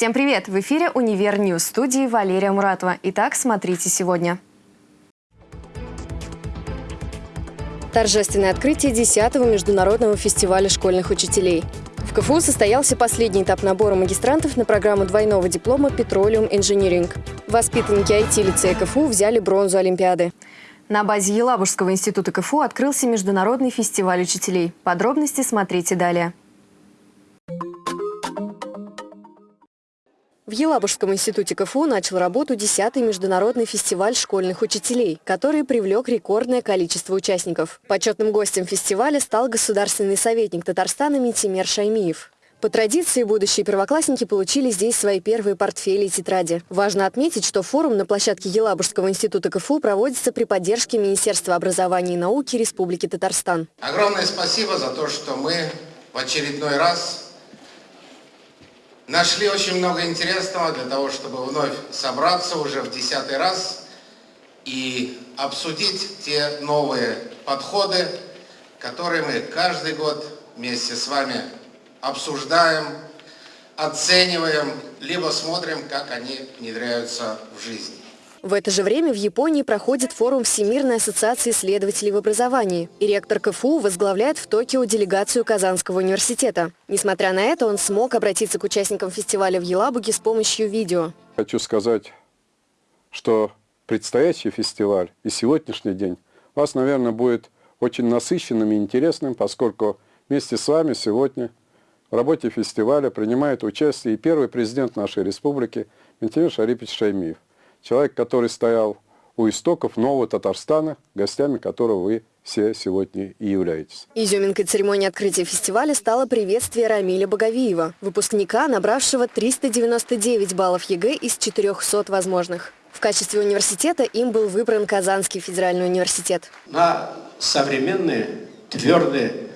Всем привет! В эфире «Универ News» студии Валерия Муратова. Итак, смотрите сегодня. Торжественное открытие 10-го международного фестиваля школьных учителей. В КФУ состоялся последний этап набора магистрантов на программу двойного диплома «Petroleum Engineering». Воспитанники IT-лицея КФУ взяли бронзу Олимпиады. На базе Елабужского института КФУ открылся международный фестиваль учителей. Подробности смотрите далее. В Елабужском институте КФУ начал работу 10-й международный фестиваль школьных учителей, который привлек рекордное количество участников. Почетным гостем фестиваля стал государственный советник Татарстана Митимер Шаймиев. По традиции, будущие первоклассники получили здесь свои первые портфели и тетради. Важно отметить, что форум на площадке Елабужского института КФУ проводится при поддержке Министерства образования и науки Республики Татарстан. Огромное спасибо за то, что мы в очередной раз Нашли очень много интересного для того, чтобы вновь собраться уже в десятый раз и обсудить те новые подходы, которые мы каждый год вместе с вами обсуждаем, оцениваем, либо смотрим, как они внедряются в жизнь. В это же время в Японии проходит форум Всемирной ассоциации исследователей в образовании. И ректор КФУ возглавляет в Токио делегацию Казанского университета. Несмотря на это, он смог обратиться к участникам фестиваля в Елабуге с помощью видео. Хочу сказать, что предстоящий фестиваль и сегодняшний день у вас, наверное, будет очень насыщенным и интересным, поскольку вместе с вами сегодня в работе фестиваля принимает участие и первый президент нашей республики Минтимер Шарипович Шаймиев человек, который стоял у истоков нового Татарстана, гостями которого вы все сегодня и являетесь. Изюминкой церемонии открытия фестиваля стало приветствие Рамиля Боговиева, выпускника, набравшего 399 баллов ЕГЭ из 400 возможных. В качестве университета им был выбран Казанский федеральный университет. На современные, твердые,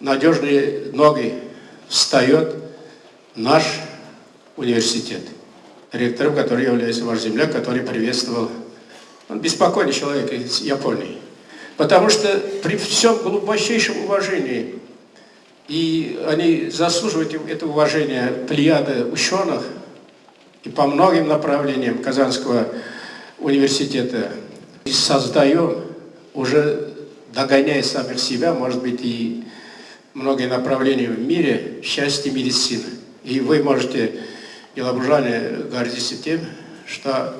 надежные ноги встает наш университет ректором, который является ваш земляк, который приветствовал. Он беспокойный человек из Японии. Потому что при всем глубочайшем уважении, и они заслуживают это уважение плеяда ученых, и по многим направлениям Казанского университета, и создаем, уже догоняя самих себя, может быть, и многие направления в мире, счастье медицины. И вы можете и лабужане гордитесь тем, что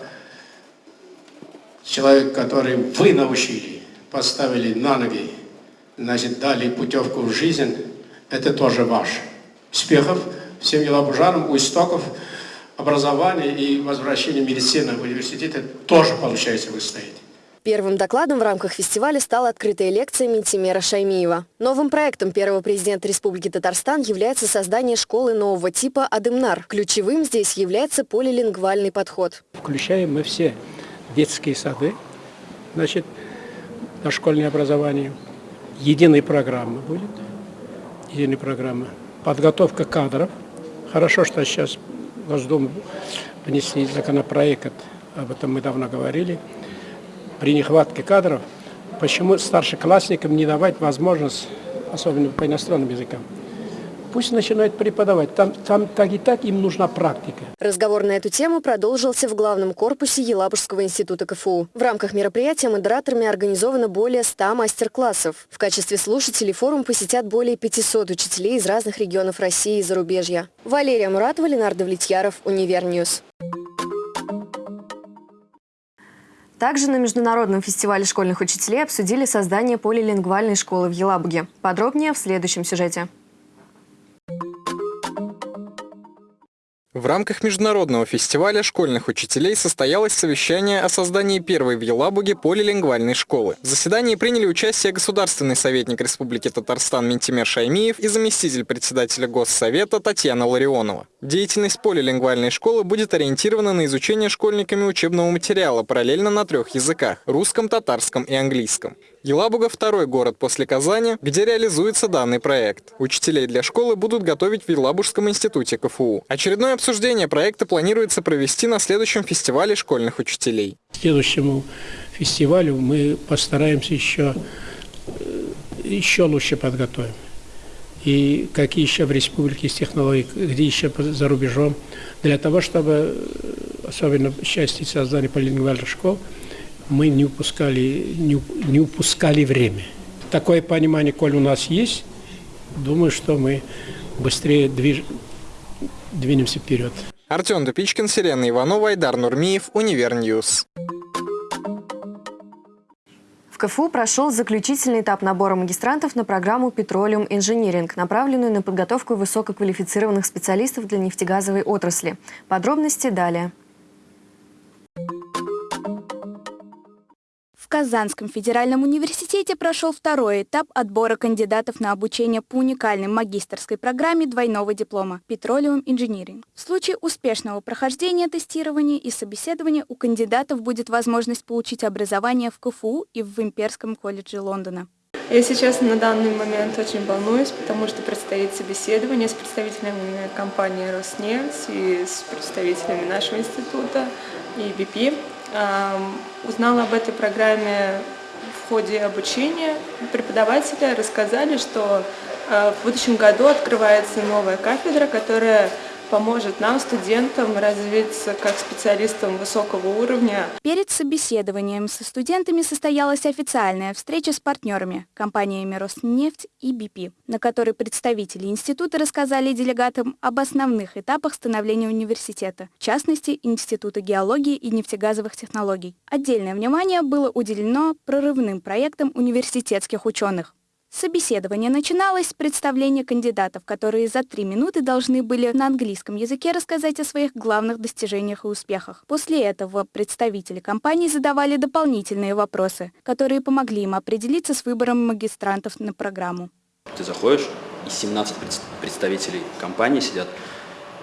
человек, который вы научили, поставили на ноги, значит, дали путевку в жизнь, это тоже ваш. Успехов всем елабужанам у истоков образования и возвращения медицины в университет тоже, получается, вы стоите. Первым докладом в рамках фестиваля стала открытая лекция Ментимера Шаймиева. Новым проектом первого президента Республики Татарстан является создание школы нового типа «Адымнар». Ключевым здесь является полилингвальный подход. Включаем мы все детские сады, значит, дошкольное образование. Единая программа будет, единая программа. Подготовка кадров. Хорошо, что сейчас Госдуму внесли законопроект, об этом мы давно говорили при нехватке кадров, почему старшеклассникам не давать возможность, особенно по иностранным языкам, пусть начинают преподавать. Там, там так и так им нужна практика. Разговор на эту тему продолжился в главном корпусе Елабужского института КФУ. В рамках мероприятия модераторами организовано более 100 мастер-классов. В качестве слушателей форум посетят более 500 учителей из разных регионов России и зарубежья. Валерия Муратова, Ленар Давлетьяров, Универ News. Также на Международном фестивале школьных учителей обсудили создание полилингвальной школы в Елабуге. Подробнее в следующем сюжете. В рамках международного фестиваля школьных учителей состоялось совещание о создании первой в Елабуге полилингвальной школы. В заседании приняли участие государственный советник Республики Татарстан Ментимер Шаймиев и заместитель председателя Госсовета Татьяна Ларионова. Деятельность полилингвальной школы будет ориентирована на изучение школьниками учебного материала параллельно на трех языках – русском, татарском и английском. Елабуга – второй город после Казани, где реализуется данный проект. Учителей для школы будут готовить в Елабужском институте КФУ. Очередное обсуждение проекта планируется провести на следующем фестивале школьных учителей. К следующему фестивалю мы постараемся еще, э, еще лучше подготовим. и какие еще в республике есть технологии, где еще за рубежом, для того, чтобы, особенно в части создания полилингвальных школ, мы не упускали, не, не упускали время. Такое понимание, коль у нас есть, думаю, что мы быстрее движ... двинемся вперед. Артем Дупичкин, Сирена Иванова, Айдар Нурмиев, Универ News. В КФУ прошел заключительный этап набора магистрантов на программу «Petroleum Engineering», направленную на подготовку высококвалифицированных специалистов для нефтегазовой отрасли. Подробности далее. В Казанском федеральном университете прошел второй этап отбора кандидатов на обучение по уникальной магистрской программе двойного диплома «Petroleum Engineering». В случае успешного прохождения тестирования и собеседования у кандидатов будет возможность получить образование в КФУ и в Имперском колледже Лондона. Я сейчас на данный момент очень волнуюсь, потому что предстоит собеседование с представителями компании «Роснефть» и с представителями нашего института и BP. Узнала об этой программе в ходе обучения. Преподаватели рассказали, что э, в будущем году открывается новая кафедра, которая поможет нам, студентам, развиться как специалистам высокого уровня. Перед собеседованием со студентами состоялась официальная встреча с партнерами, компаниями «Роснефть» и «БП», на которой представители института рассказали делегатам об основных этапах становления университета, в частности, Института геологии и нефтегазовых технологий. Отдельное внимание было уделено прорывным проектам университетских ученых. Собеседование начиналось с представления кандидатов, которые за три минуты должны были на английском языке рассказать о своих главных достижениях и успехах. После этого представители компании задавали дополнительные вопросы, которые помогли им определиться с выбором магистрантов на программу. Ты заходишь, и 17 представителей компании сидят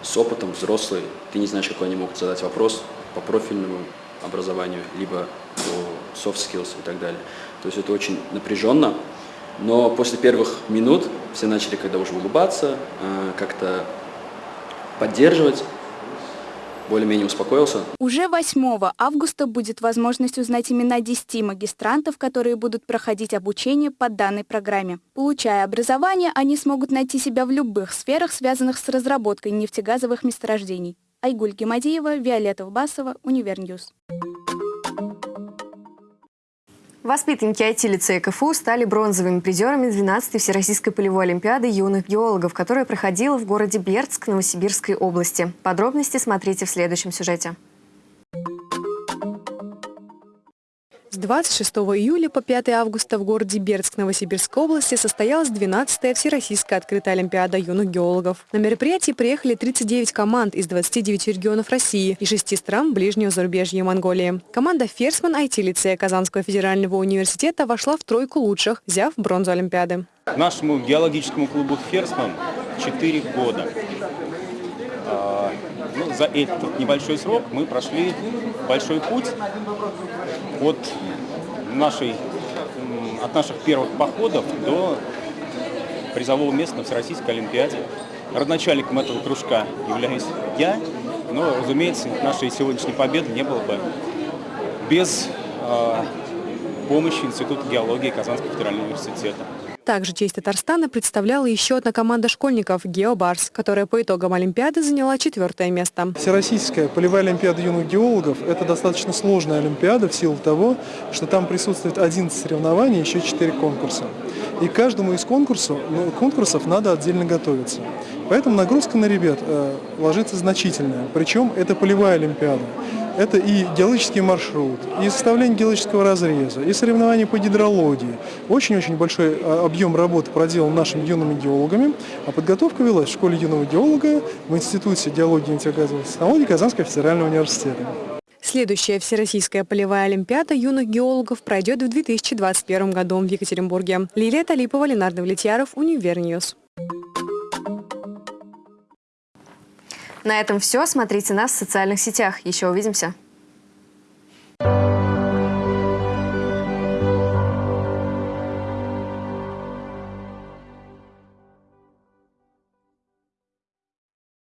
с опытом, взрослые. Ты не знаешь, какой они могут задать вопрос по профильному образованию, либо по soft skills и так далее. То есть это очень напряженно, но после первых минут все начали когда уже улыбаться, э, как-то поддерживать, более-менее успокоился. Уже 8 августа будет возможность узнать имена 10 магистрантов, которые будут проходить обучение по данной программе. Получая образование, они смогут найти себя в любых сферах, связанных с разработкой нефтегазовых месторождений. Айгуль Гемадиева, Виолетта Басова, Универ News. Воспитанники IT-лицея КФУ стали бронзовыми призерами 12-й Всероссийской полевой олимпиады юных геологов, которая проходила в городе Бердск Новосибирской области. Подробности смотрите в следующем сюжете. С 26 июля по 5 августа в городе Бердск Новосибирской области состоялась 12-я Всероссийская открытая Олимпиада юных геологов. На мероприятие приехали 39 команд из 29 регионов России и 6 стран ближнего зарубежья и Монголии. Команда «Ферсман» IT-лицея Казанского федерального университета вошла в тройку лучших, взяв бронзу Олимпиады. Нашему геологическому клубу «Ферсман» 4 года. А, ну, за этот небольшой срок мы прошли большой путь от, нашей, от наших первых походов до призового места на Всероссийской Олимпиаде. Родначальником этого кружка являюсь я, но, разумеется, нашей сегодняшней победы не было бы без э, помощи Института геологии Казанского федерального университета. Также честь Татарстана представляла еще одна команда школьников «Геобарс», которая по итогам Олимпиады заняла четвертое место. Всероссийская полевая Олимпиада юных геологов – это достаточно сложная Олимпиада в силу того, что там присутствует 11 соревнований, еще 4 конкурса. И каждому из конкурсов, ну, конкурсов надо отдельно готовиться. Поэтому нагрузка на ребят э, ложится значительная. Причем это полевая Олимпиада. Это и геологический маршрут, и составление геологического разреза, и соревнования по гидрологии. Очень-очень большой а, объем работы проделан нашими юными геологами, а подготовка велась в школе юного геолога в Институте геологии и нефтегазовых технологий Казанского федерального университета. Следующая Всероссийская полевая олимпиада юных геологов пройдет в 2021 году в Екатеринбурге. Лилия Талипова, Ленар Давлетьяров, Универ News. На этом все. Смотрите нас в социальных сетях. Еще увидимся.